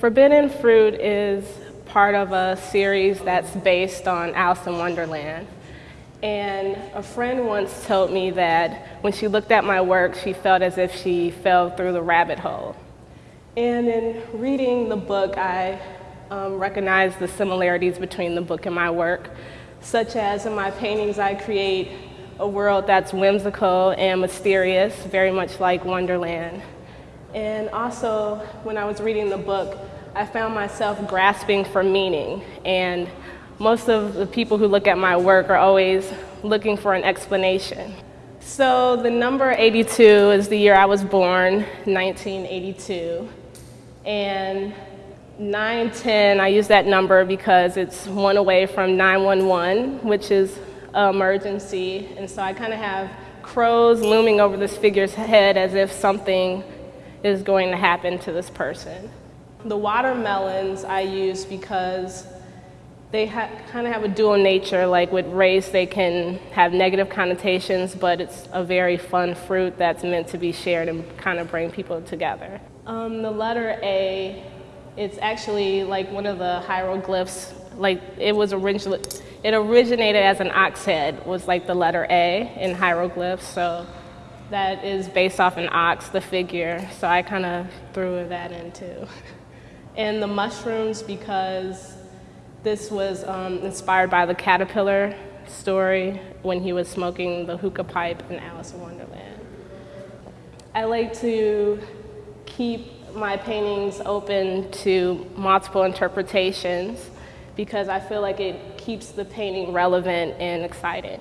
Forbidden Fruit is part of a series that's based on Alice in Wonderland. And a friend once told me that when she looked at my work, she felt as if she fell through the rabbit hole. And in reading the book, I um, recognized the similarities between the book and my work, such as in my paintings, I create a world that's whimsical and mysterious, very much like Wonderland. And also, when I was reading the book, I found myself grasping for meaning. And most of the people who look at my work are always looking for an explanation. So the number 82 is the year I was born, 1982. And 910, I use that number because it's one away from 911, which is emergency. And so I kind of have crows looming over this figure's head as if something is going to happen to this person. The watermelons I use because they kind of have a dual nature. Like with race, they can have negative connotations, but it's a very fun fruit that's meant to be shared and kind of bring people together. Um, the letter A, it's actually like one of the hieroglyphs. Like it was originally, it originated as an ox head, was like the letter A in hieroglyphs. So that is based off an ox, the figure. So I kind of threw that in too. and the mushrooms because this was um, inspired by the caterpillar story when he was smoking the hookah pipe in Alice in Wonderland. I like to keep my paintings open to multiple interpretations because I feel like it keeps the painting relevant and exciting.